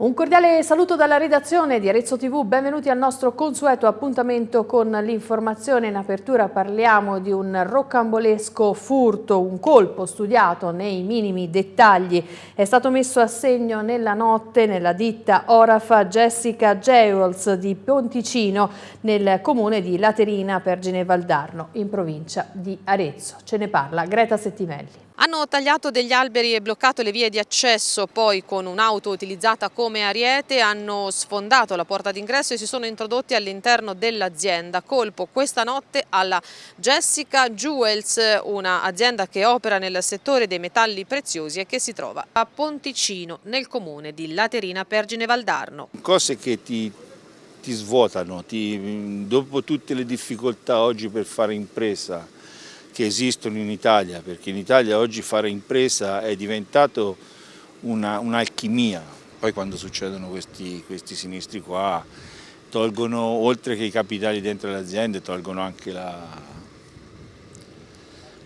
Un cordiale saluto dalla redazione di Arezzo TV, benvenuti al nostro consueto appuntamento con l'informazione. In apertura parliamo di un roccambolesco furto, un colpo studiato nei minimi dettagli. È stato messo a segno nella notte nella ditta Orafa Jessica Jewels di Ponticino nel comune di Laterina Pergine Valdarno in provincia di Arezzo. Ce ne parla Greta Settimelli. Hanno tagliato degli alberi e bloccato le vie di accesso, poi con un'auto utilizzata come ariete hanno sfondato la porta d'ingresso e si sono introdotti all'interno dell'azienda. Colpo questa notte alla Jessica Jewels, un'azienda che opera nel settore dei metalli preziosi e che si trova a Ponticino, nel comune di Laterina Pergine Valdarno. Cose che ti, ti svuotano, ti, dopo tutte le difficoltà oggi per fare impresa, che esistono in Italia, perché in Italia oggi fare impresa è diventato un'alchimia. Un Poi quando succedono questi, questi, sinistri qua, tolgono, oltre che i capitali dentro le aziende, tolgono anche la,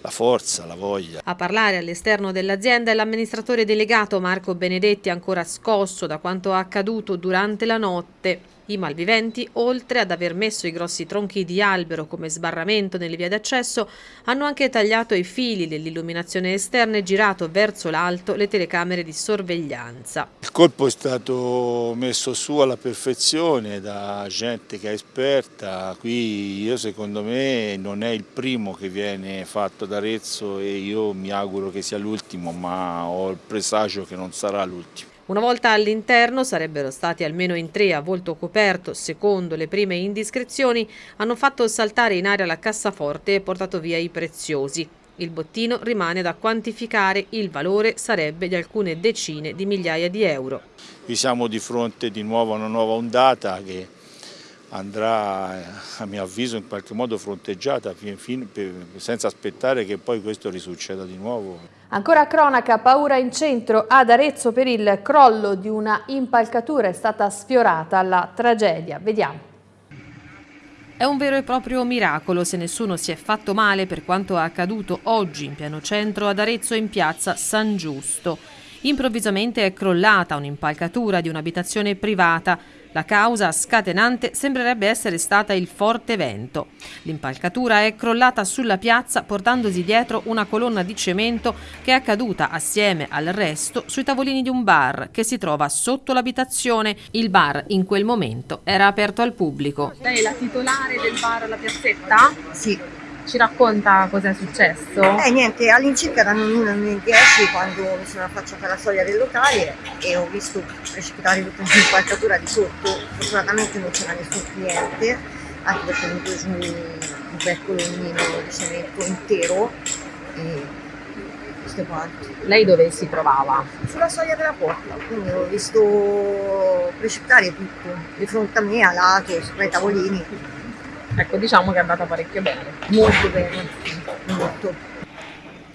la forza, la voglia. A parlare all'esterno dell'azienda è l'amministratore delegato Marco Benedetti, ancora scosso da quanto accaduto durante la notte. I malviventi, oltre ad aver messo i grossi tronchi di albero come sbarramento nelle vie d'accesso, hanno anche tagliato i fili dell'illuminazione esterna e girato verso l'alto le telecamere di sorveglianza. Il colpo è stato messo su alla perfezione da gente che è esperta, qui io secondo me non è il primo che viene fatto ad Arezzo e io mi auguro che sia l'ultimo, ma ho il presagio che non sarà l'ultimo. Una volta all'interno sarebbero stati almeno in tre a volto coperto, secondo le prime indiscrezioni, hanno fatto saltare in aria la cassaforte e portato via i preziosi. Il bottino rimane da quantificare, il valore sarebbe di alcune decine di migliaia di euro. Qui siamo di fronte di nuovo a una nuova ondata che andrà a mio avviso in qualche modo fronteggiata senza aspettare che poi questo risucceda di nuovo. Ancora cronaca, paura in centro ad Arezzo per il crollo di una impalcatura è stata sfiorata la tragedia. Vediamo. È un vero e proprio miracolo se nessuno si è fatto male per quanto accaduto oggi in piano centro ad Arezzo in piazza San Giusto. Improvvisamente è crollata un'impalcatura di un'abitazione privata la causa scatenante sembrerebbe essere stata il forte vento. L'impalcatura è crollata sulla piazza portandosi dietro una colonna di cemento che è caduta assieme al resto sui tavolini di un bar che si trova sotto l'abitazione. Il bar in quel momento era aperto al pubblico. Lei è la titolare del bar alla piazzetta? Sì. Ci racconta cosa è successo? Eh niente, all'incirca erano le 10 quando mi sono affacciata alla soglia del locale e ho visto precipitare tutta un'impalcatura di sotto, fortunatamente non c'era nessun cliente, anche perché mi preso un, un bel colonnino di cemento intero e questo quanto. Lei dove si trovava? Sulla soglia della porta, quindi ho visto precipitare tutto, di fronte a me, a lato, sopra i tavolini. Ecco, diciamo che è andata parecchio bene. Molto bene, molto.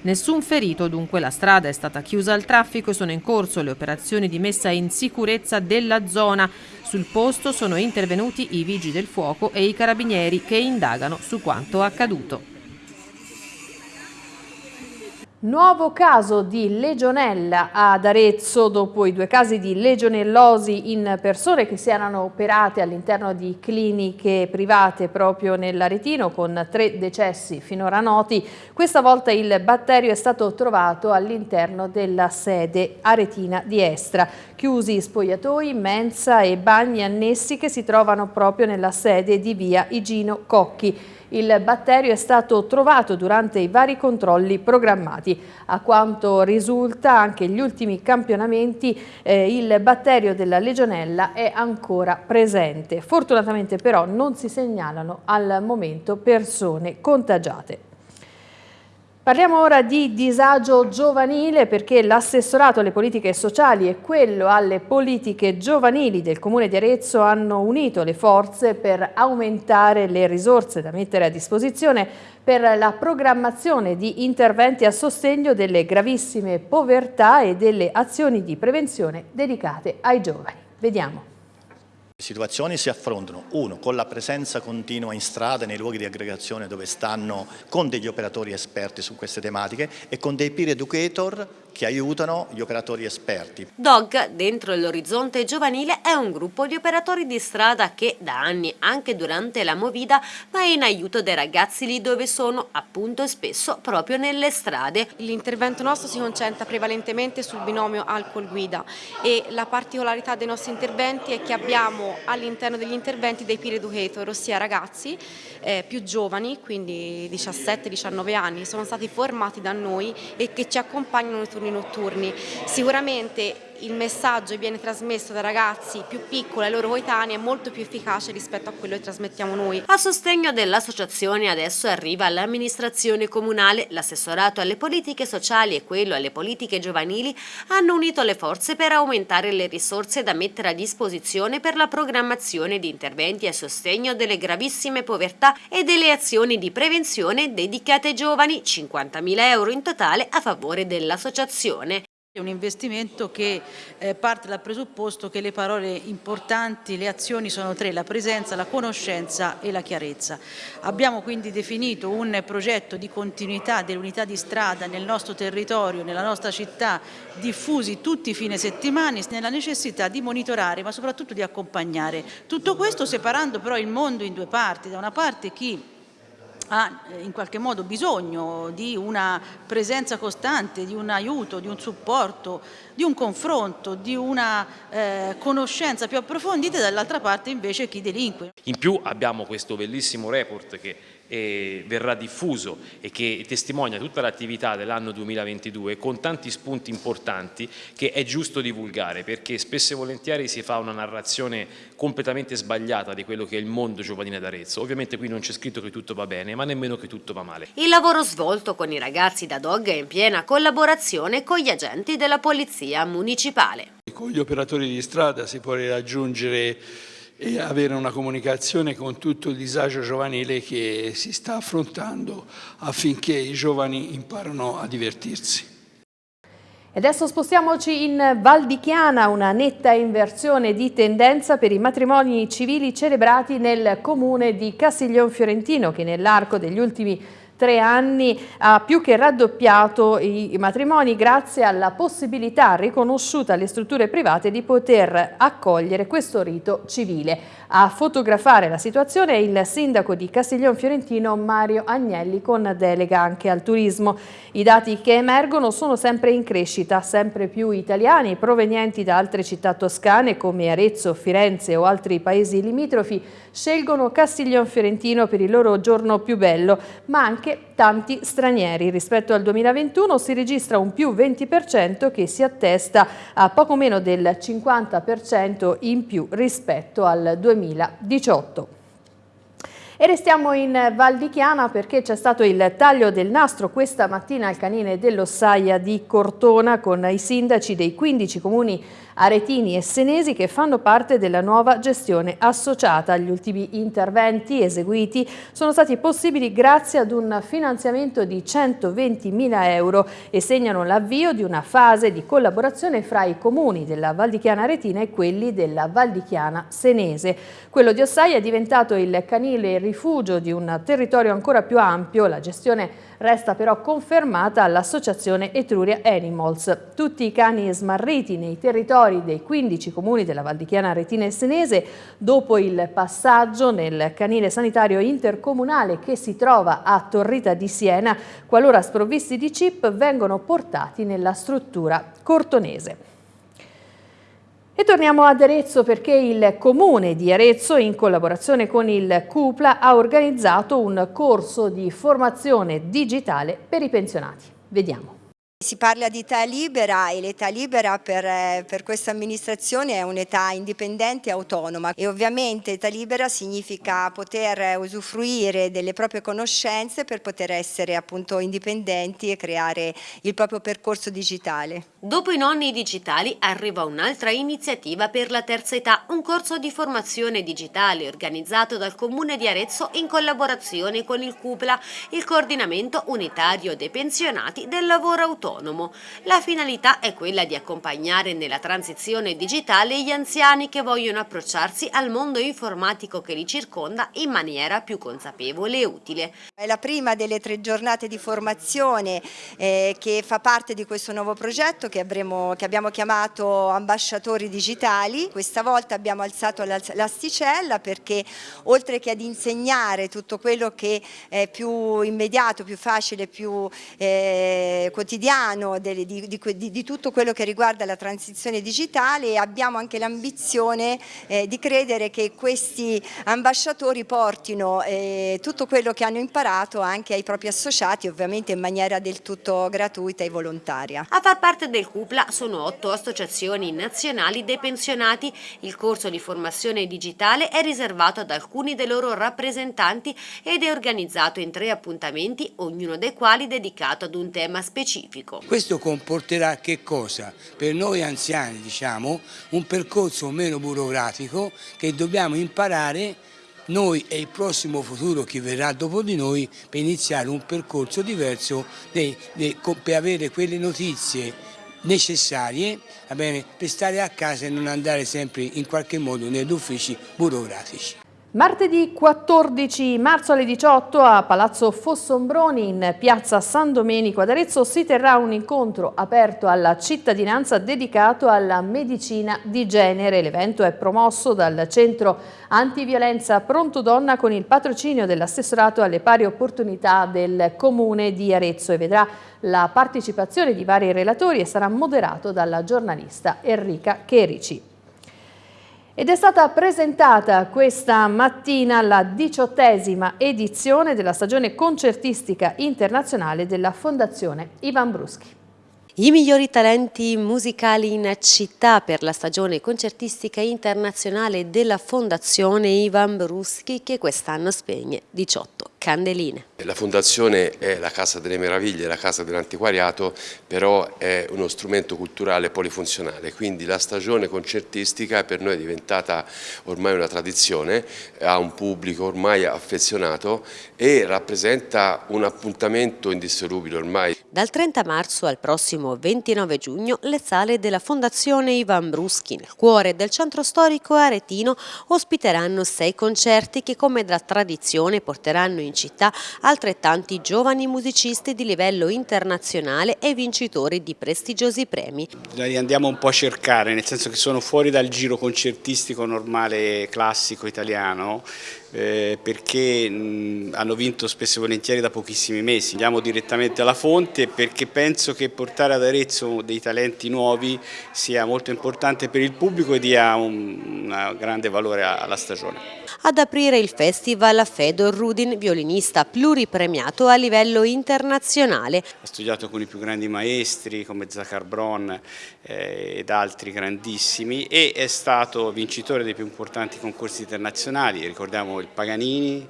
Nessun ferito, dunque la strada è stata chiusa al traffico e sono in corso le operazioni di messa in sicurezza della zona. Sul posto sono intervenuti i vigili del fuoco e i carabinieri che indagano su quanto accaduto. Nuovo caso di legionella ad Arezzo dopo i due casi di legionellosi in persone che si erano operate all'interno di cliniche private proprio nell'Aretino con tre decessi finora noti. Questa volta il batterio è stato trovato all'interno della sede aretina di Estra. Chiusi spogliatoi, mensa e bagni annessi che si trovano proprio nella sede di via Igino Cocchi. Il batterio è stato trovato durante i vari controlli programmati. A quanto risulta anche gli ultimi campionamenti eh, il batterio della legionella è ancora presente. Fortunatamente però non si segnalano al momento persone contagiate. Parliamo ora di disagio giovanile perché l'assessorato alle politiche sociali e quello alle politiche giovanili del Comune di Arezzo hanno unito le forze per aumentare le risorse da mettere a disposizione per la programmazione di interventi a sostegno delle gravissime povertà e delle azioni di prevenzione dedicate ai giovani. Vediamo. Situazioni si affrontano, uno, con la presenza continua in strada, nei luoghi di aggregazione dove stanno con degli operatori esperti su queste tematiche e con dei peer educator che aiutano gli operatori esperti. DOG, dentro l'orizzonte giovanile, è un gruppo di operatori di strada che da anni, anche durante la Movida, va in aiuto dei ragazzi lì dove sono, appunto e spesso proprio nelle strade. L'intervento nostro si concentra prevalentemente sul binomio alcol-guida e la particolarità dei nostri interventi è che abbiamo all'interno degli interventi dei peer educator, ossia ragazzi eh, più giovani, quindi 17-19 anni, sono stati formati da noi e che ci accompagnano nei turni turni notturni. Sicuramente il messaggio viene trasmesso da ragazzi più piccoli ai loro coetanei è molto più efficace rispetto a quello che trasmettiamo noi. A sostegno dell'associazione adesso arriva l'amministrazione comunale, l'assessorato alle politiche sociali e quello alle politiche giovanili hanno unito le forze per aumentare le risorse da mettere a disposizione per la programmazione di interventi a sostegno delle gravissime povertà e delle azioni di prevenzione dedicate ai giovani, 50.000 euro in totale a favore dell'associazione. È un investimento che eh, parte dal presupposto che le parole importanti, le azioni sono tre, la presenza, la conoscenza e la chiarezza. Abbiamo quindi definito un progetto di continuità dell'unità di strada nel nostro territorio, nella nostra città, diffusi tutti i fine settimana, nella necessità di monitorare ma soprattutto di accompagnare. Tutto questo separando però il mondo in due parti, da una parte chi ha eh, in qualche modo bisogno di una presenza costante, di un aiuto, di un supporto, di un confronto, di una eh, conoscenza più approfondita e dall'altra parte invece chi delinque. In più abbiamo questo bellissimo report che eh, verrà diffuso e che testimonia tutta l'attività dell'anno 2022 con tanti spunti importanti che è giusto divulgare perché spesso e volentieri si fa una narrazione completamente sbagliata di quello che è il mondo giovanile d'Arezzo. Ovviamente qui non c'è scritto che tutto va bene ma nemmeno che tutto va male. Il lavoro svolto con i ragazzi da Dog è in piena collaborazione con gli agenti della Polizia Municipale. Con gli operatori di strada si può raggiungere e avere una comunicazione con tutto il disagio giovanile che si sta affrontando affinché i giovani imparano a divertirsi. Adesso spostiamoci in Val di Chiana, una netta inversione di tendenza per i matrimoni civili celebrati nel comune di Castiglion Fiorentino che nell'arco degli ultimi tre anni ha più che raddoppiato i matrimoni grazie alla possibilità riconosciuta alle strutture private di poter accogliere questo rito civile. A fotografare la situazione è il sindaco di Castiglion Fiorentino Mario Agnelli con delega anche al turismo. I dati che emergono sono sempre in crescita, sempre più italiani provenienti da altre città toscane come Arezzo, Firenze o altri paesi limitrofi scelgono Castiglion Fiorentino per il loro giorno più bello, ma anche tanti stranieri. Rispetto al 2021 si registra un più 20% che si attesta a poco meno del 50% in più rispetto al 2018. E restiamo in Val di Chiana perché c'è stato il taglio del nastro questa mattina al canine dell'Ossaia di Cortona con i sindaci dei 15 comuni aretini e senesi che fanno parte della nuova gestione associata. Gli ultimi interventi eseguiti sono stati possibili grazie ad un finanziamento di 120.000 euro e segnano l'avvio di una fase di collaborazione fra i comuni della Valdichiana Aretina e quelli della Valdichiana Senese. Quello di Ossaia è diventato il canile rifugio di un territorio ancora più ampio, la gestione resta però confermata all'associazione Etruria Animals. Tutti i cani smarriti nei territori dei 15 comuni della Valdichiana Retina e Senese dopo il passaggio nel canile sanitario intercomunale che si trova a Torrita di Siena, qualora sprovvisti di chip vengono portati nella struttura cortonese. E torniamo ad Arezzo perché il Comune di Arezzo, in collaborazione con il CUPLA, ha organizzato un corso di formazione digitale per i pensionati. Vediamo. Si parla di età libera e l'età libera per, eh, per questa amministrazione è un'età indipendente e autonoma e ovviamente età libera significa poter usufruire delle proprie conoscenze per poter essere appunto indipendenti e creare il proprio percorso digitale. Dopo i nonni digitali arriva un'altra iniziativa per la terza età, un corso di formazione digitale organizzato dal Comune di Arezzo in collaborazione con il CUPLA, il coordinamento unitario dei pensionati del lavoro autonomo autonomo. La finalità è quella di accompagnare nella transizione digitale gli anziani che vogliono approcciarsi al mondo informatico che li circonda in maniera più consapevole e utile. È la prima delle tre giornate di formazione eh, che fa parte di questo nuovo progetto che, avremo, che abbiamo chiamato Ambasciatori Digitali. Questa volta abbiamo alzato l'asticella perché oltre che ad insegnare tutto quello che è più immediato, più facile, più eh, quotidiano di, di, di, di, tutto quello che riguarda la transizione digitale abbiamo anche l'ambizione eh, di credere che questi ambasciatori portino eh, tutto quello che hanno imparato anche ai propri associati ovviamente in maniera del tutto gratuita e volontaria. A far parte del CUPLA sono otto associazioni nazionali dei pensionati. Il corso di formazione digitale è riservato ad alcuni dei loro rappresentanti ed è organizzato in tre appuntamenti, ognuno dei quali dedicato ad un tema specifico. Questo comporterà che cosa? Per noi anziani diciamo un percorso meno burocratico che dobbiamo imparare noi e il prossimo futuro che verrà dopo di noi per iniziare un percorso diverso per avere quelle notizie necessarie bene, per stare a casa e non andare sempre in qualche modo negli uffici burocratici. Martedì 14 marzo alle 18 a Palazzo Fossombroni in piazza San Domenico ad Arezzo si terrà un incontro aperto alla cittadinanza dedicato alla medicina di genere. L'evento è promosso dal centro antiviolenza Pronto Donna con il patrocinio dell'assessorato alle pari opportunità del comune di Arezzo e vedrà la partecipazione di vari relatori e sarà moderato dalla giornalista Enrica Cherici. Ed è stata presentata questa mattina la diciottesima edizione della stagione concertistica internazionale della Fondazione Ivan Bruschi. I migliori talenti musicali in città per la stagione concertistica internazionale della Fondazione Ivan Bruschi che quest'anno spegne 18 candeline. La Fondazione è la Casa delle Meraviglie, la Casa dell'Antiquariato, però è uno strumento culturale polifunzionale, quindi la stagione concertistica per noi è diventata ormai una tradizione, ha un pubblico ormai affezionato e rappresenta un appuntamento indissolubile ormai. Dal 30 marzo al prossimo 29 giugno le sale della Fondazione Ivan Bruschi nel cuore del centro storico aretino ospiteranno sei concerti che come da tradizione porteranno in città altrettanti giovani musicisti di livello internazionale e vincitori di prestigiosi premi. Li andiamo un po' a cercare, nel senso che sono fuori dal giro concertistico normale classico italiano, eh, perché mh, hanno vinto spesso e volentieri da pochissimi mesi. Andiamo direttamente alla fonte perché penso che portare ad Arezzo dei talenti nuovi sia molto importante per il pubblico e dia un, un grande valore alla stagione. Ad aprire il festival Fedor Rudin, violinista pluripremiato a livello internazionale. Ha studiato con i più grandi maestri come Zachar Bron eh, ed altri grandissimi e è stato vincitore dei più importanti concorsi internazionali, ricordiamo il Paganini,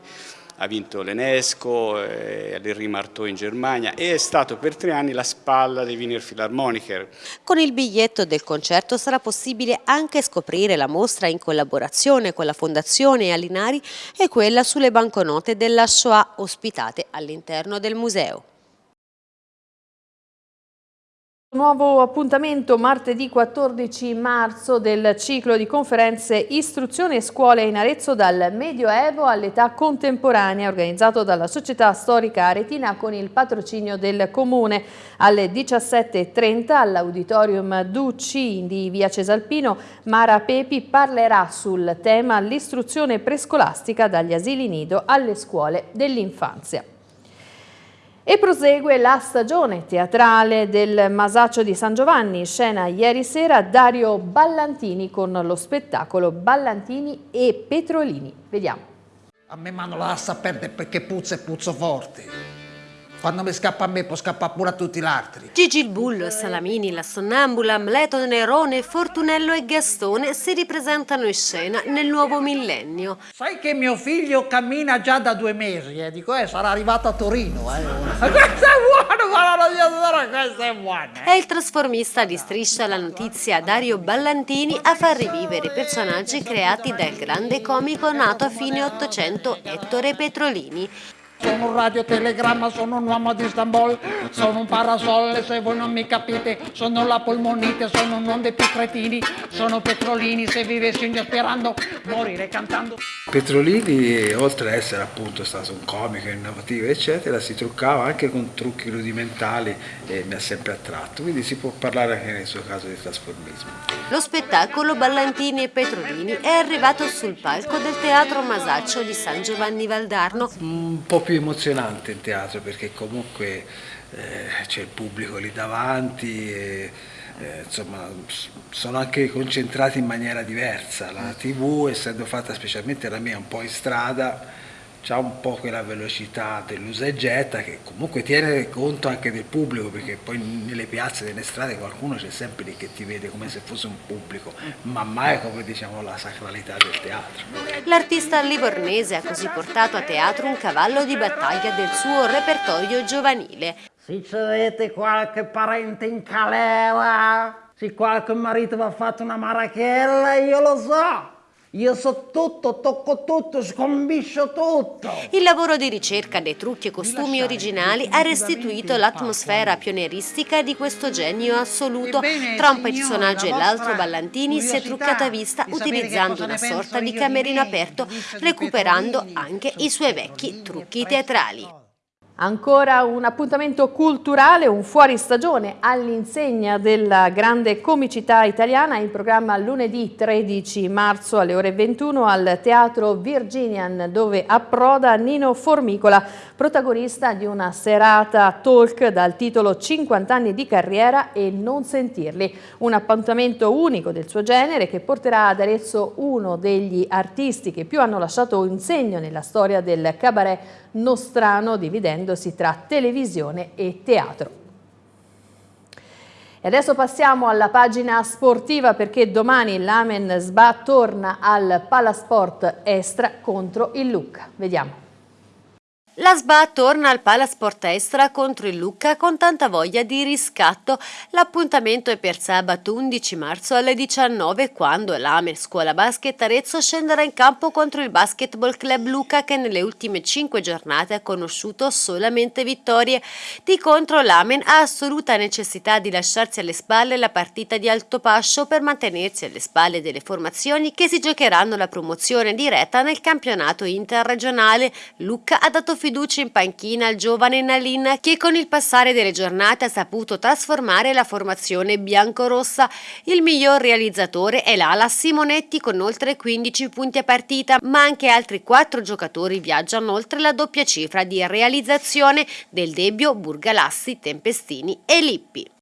ha vinto l'Enesco, eh, l'Henri Marteau in Germania e è stato per tre anni la spalla dei Wiener Philharmoniker. Con il biglietto del concerto sarà possibile anche scoprire la mostra in collaborazione con la Fondazione Alinari e quella sulle banconote della Shoah ospitate all'interno del museo. Nuovo appuntamento martedì 14 marzo del ciclo di conferenze Istruzione e Scuole in Arezzo dal Medioevo all'età contemporanea organizzato dalla Società Storica Aretina con il patrocinio del Comune. Alle 17.30 all'Auditorium Ducci di Via Cesalpino Mara Pepi parlerà sul tema l'istruzione prescolastica dagli asili nido alle scuole dell'infanzia. E prosegue la stagione teatrale del Masaccio di San Giovanni, scena ieri sera Dario Ballantini con lo spettacolo Ballantini e Petrolini. Vediamo. A me mano la lascia perdere perché puzza e puzzo forte. Quando mi scappa a me può scappare pure a tutti gli altri. Gigi il Bullo, Salamini, la Sonnambula, Amleto, Nerone, Fortunello e Gastone si ripresentano in scena nel nuovo millennio. Sai che mio figlio cammina già da due mesi, eh? Dico, eh, sarà arrivato a Torino, eh. questo è buono, questo è buono. È il trasformista di Striscia la notizia Dario Ballantini a far rivivere personaggi creati dal grande comico nato a fine Ottocento Ettore Petrolini. Sono un radiotelegramma, sono un uomo di Istanbul, sono un parasole se voi non mi capite, sono la polmonite, sono un dei più cretini, sono Petrolini, se vivessi un sperando morire cantando. Petrolini, oltre ad essere appunto stato un comico innovativo, eccetera, si truccava anche con trucchi rudimentali e mi ha sempre attratto, quindi si può parlare anche nel suo caso di trasformismo. Lo spettacolo Ballantini e Petrolini è arrivato sul palco del Teatro Masaccio di San Giovanni Valdarno. Un po' più emozionante in teatro perché comunque eh, c'è il pubblico lì davanti e eh, insomma sono anche concentrati in maniera diversa. La tv essendo fatta specialmente la mia un po' in strada ha un po' quella velocità dell'usa e getta che comunque tiene conto anche del pubblico perché poi nelle piazze, nelle strade qualcuno c'è sempre lì che ti vede come se fosse un pubblico ma mai come diciamo la sacralità del teatro. L'artista livornese ha così portato a teatro un cavallo di battaglia del suo repertorio giovanile. Se avete qualche parente in calera, se qualche marito vi ha fatto una marachella, io lo so. Io so tutto, tocco tutto, scombiscio tutto. Il lavoro di ricerca dei trucchi e costumi originali ha restituito l'atmosfera pionieristica di questo genio assoluto. Tra un personaggio e l'altro Ballantini si è truccato a vista utilizzando una sorta di camerino aperto, recuperando anche i suoi vecchi trucchi teatrali. Ancora un appuntamento culturale, un fuoristagione all'insegna della grande comicità italiana in programma lunedì 13 marzo alle ore 21 al Teatro Virginian dove approda Nino Formicola, protagonista di una serata talk dal titolo 50 anni di carriera e non sentirli. Un appuntamento unico del suo genere che porterà ad Arezzo uno degli artisti che più hanno lasciato un segno nella storia del cabaret nostrano dividendosi tra televisione e teatro. E adesso passiamo alla pagina sportiva perché domani l'Amen Sba torna al Palasport Estra contro il Lucca. Vediamo. La SBA torna al Palasport Estra contro il Lucca con tanta voglia di riscatto. L'appuntamento è per sabato 11 marzo alle 19 quando l'Amer Scuola Basket Arezzo scenderà in campo contro il Basketball Club Lucca che nelle ultime 5 giornate ha conosciuto solamente vittorie. Di contro l'Amen ha assoluta necessità di lasciarsi alle spalle la partita di alto pascio per mantenersi alle spalle delle formazioni che si giocheranno la promozione diretta nel campionato interregionale. Lucca ha dato fiducia fiducia in panchina al giovane Nalin che con il passare delle giornate ha saputo trasformare la formazione biancorossa. Il miglior realizzatore è l'ala Simonetti con oltre 15 punti a partita, ma anche altri quattro giocatori viaggiano oltre la doppia cifra di realizzazione del Debbio, Burgalassi, Tempestini e Lippi.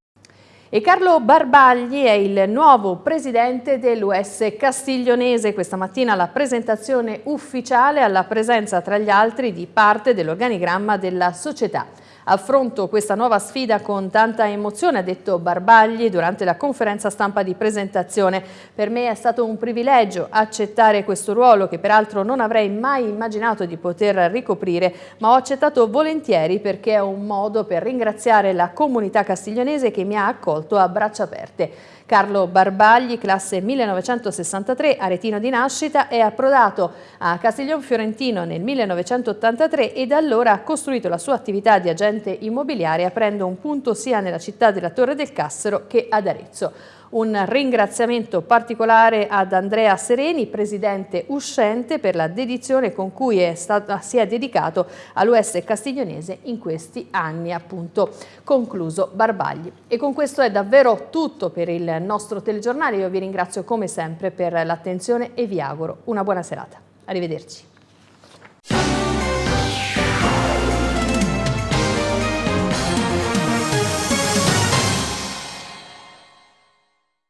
E Carlo Barbagli è il nuovo presidente dell'US Castiglionese. Questa mattina la presentazione ufficiale alla presenza tra gli altri di parte dell'organigramma della società. Affronto questa nuova sfida con tanta emozione, ha detto Barbagli durante la conferenza stampa di presentazione. Per me è stato un privilegio accettare questo ruolo che peraltro non avrei mai immaginato di poter ricoprire, ma ho accettato volentieri perché è un modo per ringraziare la comunità castiglionese che mi ha accolto a braccia aperte. Carlo Barbagli, classe 1963, aretino di nascita, è approdato a Castiglion Fiorentino nel 1983 e da allora ha costruito la sua attività di agente immobiliare aprendo un punto sia nella città della Torre del Cassero che ad Arezzo. Un ringraziamento particolare ad Andrea Sereni, presidente uscente, per la dedizione con cui è stato, si è dedicato all'US Castiglionese in questi anni, appunto, concluso Barbagli. E con questo è davvero tutto per il nostro telegiornale. Io vi ringrazio come sempre per l'attenzione e vi auguro una buona serata. Arrivederci.